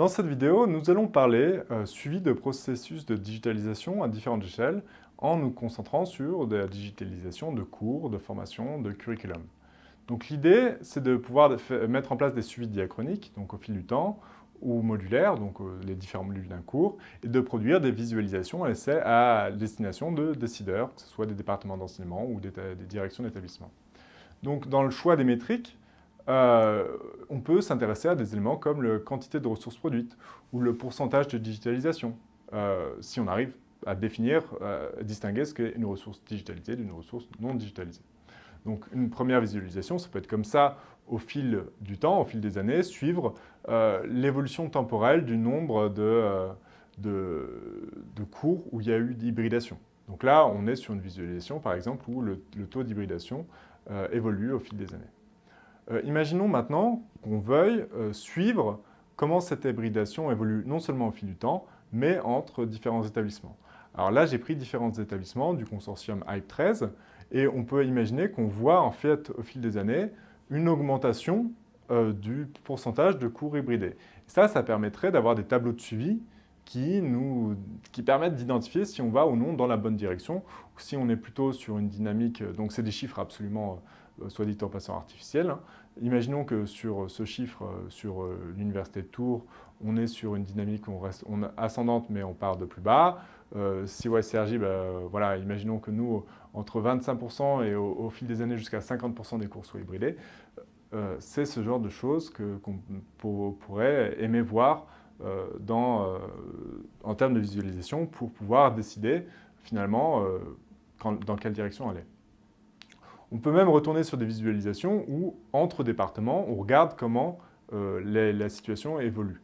Dans cette vidéo, nous allons parler euh, suivi de processus de digitalisation à différentes échelles en nous concentrant sur la digitalisation de cours, de formation, de curriculum. Donc l'idée, c'est de pouvoir mettre en place des suivis diachroniques, donc au fil du temps, ou modulaires, donc euh, les différents modules d'un cours, et de produire des visualisations à à destination de décideurs, que ce soit des départements d'enseignement ou des, des directions d'établissement. Donc dans le choix des métriques, euh, on peut s'intéresser à des éléments comme la quantité de ressources produites ou le pourcentage de digitalisation, euh, si on arrive à définir, euh, à distinguer ce qu'est une ressource digitalisée d'une ressource non digitalisée. Donc une première visualisation, ça peut être comme ça au fil du temps, au fil des années, suivre l'évolution temporelle du nombre de, cours où il y a eu d'hybridation. Donc là, on est sur une visualisation, par exemple, où le taux d'hybridation évolue au fil des années. Euh, imaginons maintenant qu'on veuille euh, suivre comment cette hybridation évolue non seulement au fil du temps, mais entre différents établissements. Alors là, j'ai pris différents établissements du consortium HYPE 13 et on peut imaginer qu'on voit en fait au fil des années une augmentation euh, du pourcentage de cours hybridés. ça, ça permettrait d'avoir des tableaux de suivi qui, nous, qui permettent d'identifier si on va ou non dans la bonne direction, ou si on est plutôt sur une dynamique, donc c'est des chiffres absolument soit dit en passant artificiel. Hein. Imaginons que sur ce chiffre, euh, sur euh, l'université de Tours, on est sur une dynamique reste, ascendante, mais on part de plus bas. si OSRJ, bah, voilà, imaginons que nous, entre 25% et au, fil des années jusqu'à 50% des cours soient hybridés. C'est ce genre de choses qu'on pourrait aimer voir en termes de visualisation pour pouvoir décider finalement dans quelle direction aller. On peut même retourner sur des visualisations où, entre départements, on regarde comment euh, la situation évolue.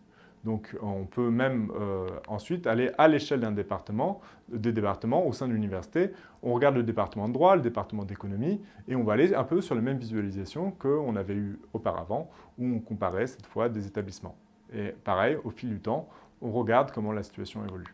Donc on peut même euh, ensuite aller à l'échelle d'un département, des départements au sein de l'université. On regarde le département de droit, le département d'économie, et on va aller un peu sur les mêmes visualisations qu'on avait eues auparavant, où on comparait cette fois des établissements. Et pareil, au fil du temps, on regarde comment la situation évolue.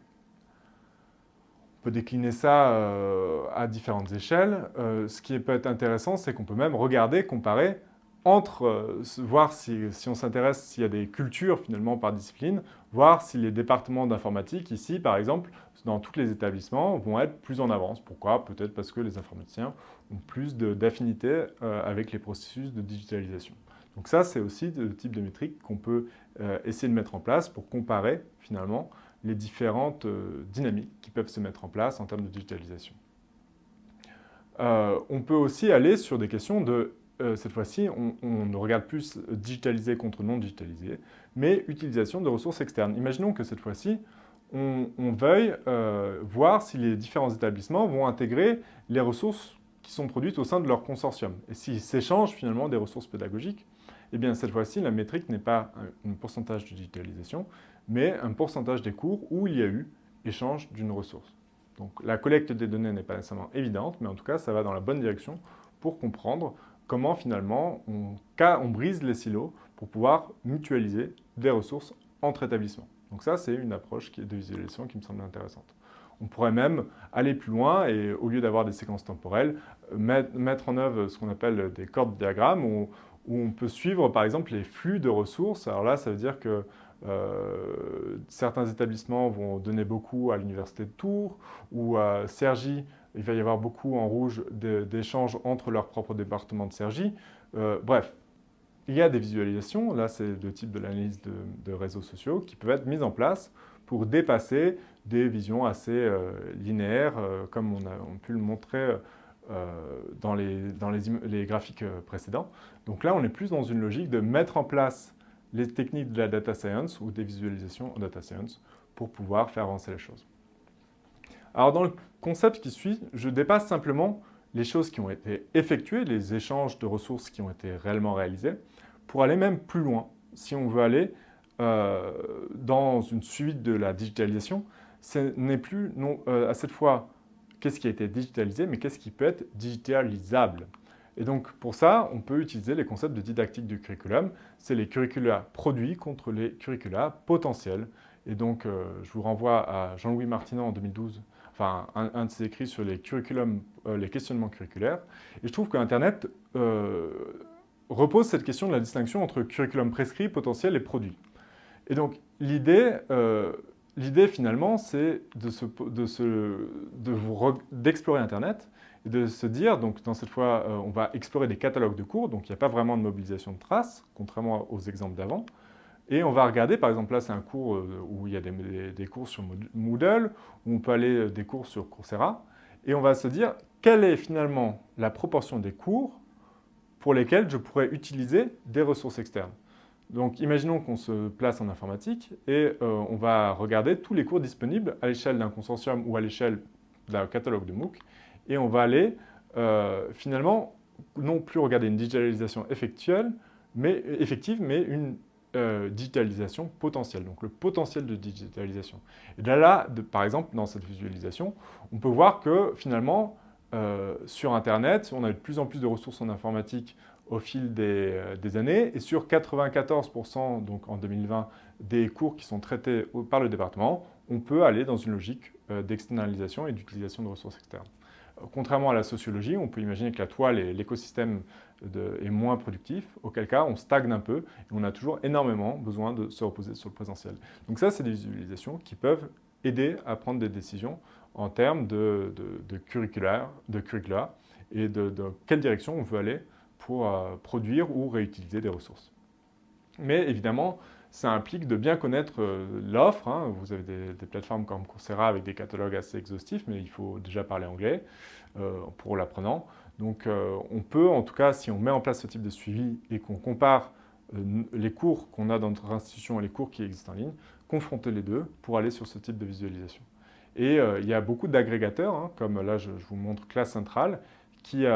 Peut décliner ça euh, à différentes échelles. Euh, ce qui peut être intéressant, c'est qu'on peut même regarder, comparer entre, euh, voir si, on s'intéresse s'il y a des cultures finalement par discipline, voir si les départements d'informatique ici, par exemple, dans tous les établissements, vont être plus en avance. Pourquoi? Peut-être parce que les informaticiens ont plus d'affinité avec les processus de digitalisation. Donc ça, c'est aussi le type de métrique qu'on peut essayer de mettre en place pour comparer finalement les différentes euh, dynamiques qui peuvent se mettre en place en termes de digitalisation. Euh, on peut aussi aller sur des questions de, euh, cette fois-ci, on, ne regarde plus digitalisé contre non digitalisé, mais utilisation de ressources externes. Imaginons que cette fois-ci, on, veuille voir si les différents établissements vont intégrer les ressources qui sont produites au sein de leur consortium, et s'ils s'échangent finalement des ressources pédagogiques eh bien cette fois-ci, la métrique n'est pas un pourcentage de digitalisation, mais un pourcentage des cours où il y a eu échange d'une ressource. Donc la collecte des données n'est pas nécessairement évidente, mais en tout cas, ça va dans la bonne direction pour comprendre comment finalement on, brise les silos pour pouvoir mutualiser des ressources entre établissements. Donc ça, c'est une approche de visualisation qui me semble intéressante. On pourrait même aller plus loin et au lieu d'avoir des séquences temporelles, mettre en œuvre ce qu'on appelle des cordes diagrammes où on peut suivre par exemple les flux de ressources. Alors là, ça veut dire que euh, certains établissements vont donner beaucoup à l'Université de Tours ou à Cergy, il va y avoir beaucoup en rouge d'échanges entre leurs propres départements de Cergy. Euh, bref, il y a des visualisations, là c'est le type de l'analyse de, réseaux sociaux, qui peuvent être mises en place pour dépasser des visions assez euh, linéaires, comme on a, pu le montrer dans, les, graphiques précédents. Donc là, on est plus dans une logique de mettre en place les techniques de la data science ou des visualisations en data science pour pouvoir faire avancer les choses. Alors dans le concept qui suit, je dépasse simplement les choses qui ont été effectuées, les échanges de ressources qui ont été réellement réalisés, pour aller même plus loin. Si on veut aller euh, dans une suite de la digitalisation, ce n'est plus non, à cette fois qu'est-ce qui a été digitalisé, mais qu'est-ce qui peut être digitalisable. Et donc pour ça, on peut utiliser les concepts de didactique du curriculum. C'est les curricula produits contre les curricula potentiels. Et donc euh, je vous renvoie à Jean-Louis Martinet en 2012, enfin un, de ses écrits sur les, curriculums, euh, les questionnements curriculaires. Et je trouve qu'Internet euh, repose cette question de la distinction entre curriculum prescrit, potentiel et produit. Et donc, l'idée, finalement, c'est d'explorer Internet et de se dire, donc dans cette fois, on va explorer des catalogues de cours, donc il n'y a pas vraiment de mobilisation de traces, contrairement aux exemples d'avant. Et on va regarder, par exemple, là, c'est un cours où il y a des, cours sur Moodle, où on peut aller des cours sur Coursera, et on va se dire, quelle est finalement la proportion des cours pour lesquels je pourrais utiliser des ressources externes? Donc, imaginons qu'on se place en informatique et euh, on va regarder tous les cours disponibles à l'échelle d'un consortium ou à l'échelle d'un catalogue de MOOC et on va aller euh, finalement non plus regarder une digitalisation effectuelle, mais, effective, mais une euh, digitalisation potentielle, donc le potentiel de digitalisation. Et là, là par exemple, dans cette visualisation, on peut voir que finalement, euh, sur Internet, on a de plus en plus de ressources en informatique au fil des, années, et sur 94% donc en 2020 des cours qui sont traités par le département, on peut aller dans une logique d'externalisation et d'utilisation de ressources externes. Contrairement à la sociologie, on peut imaginer que la toile et l'écosystème est moins productif, auquel cas on stagne un peu et on a toujours énormément besoin de se reposer sur le présentiel. Donc ça, c'est des visualisations qui peuvent aider à prendre des décisions en termes de, de, curricula, et de, quelle direction on veut aller pour euh, produire ou réutiliser des ressources. Mais évidemment, ça implique de bien connaître euh, l'offre. Hein. Vous avez des, plateformes comme Coursera avec des catalogues assez exhaustifs, mais il faut déjà parler anglais euh, pour l'apprenant. Donc euh, on peut, en tout cas, si on met en place ce type de suivi et qu'on compare les cours qu'on a dans notre institution et les cours qui existent en ligne, confronter les deux pour aller sur ce type de visualisation. Et il y a beaucoup d'agrégateurs, hein, comme là je, vous montre Classe Centrale, qui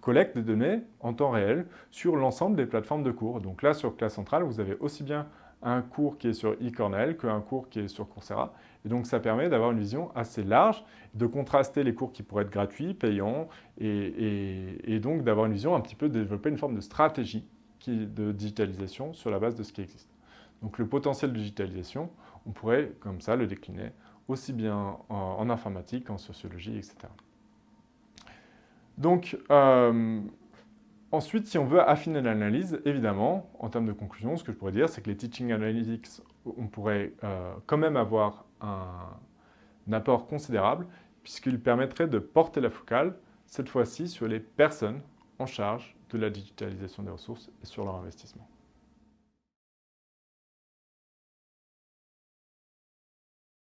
collecte des données en temps réel sur l'ensemble des plateformes de cours. Donc là, sur Classe Centrale, vous avez aussi bien un cours qui est sur eCornell qu'un cours qui est sur Coursera. Et donc ça permet d'avoir une vision assez large, de contraster les cours qui pourraient être gratuits, payants, et, donc d'avoir une vision un petit peu, de développer une forme de stratégie de digitalisation sur la base de ce qui existe. Donc le potentiel de digitalisation, on pourrait comme ça le décliner aussi bien en, informatique qu'en sociologie, etc. Donc, euh, Ensuite, si on veut affiner l'analyse, évidemment, en termes de conclusion, ce que je pourrais dire, c'est que les Teaching Analytics, on pourrait euh, quand même avoir un, apport considérable, puisqu'il permettrait de porter la focale, cette fois-ci, sur les personnes en charge de la digitalisation des ressources et sur leur investissement.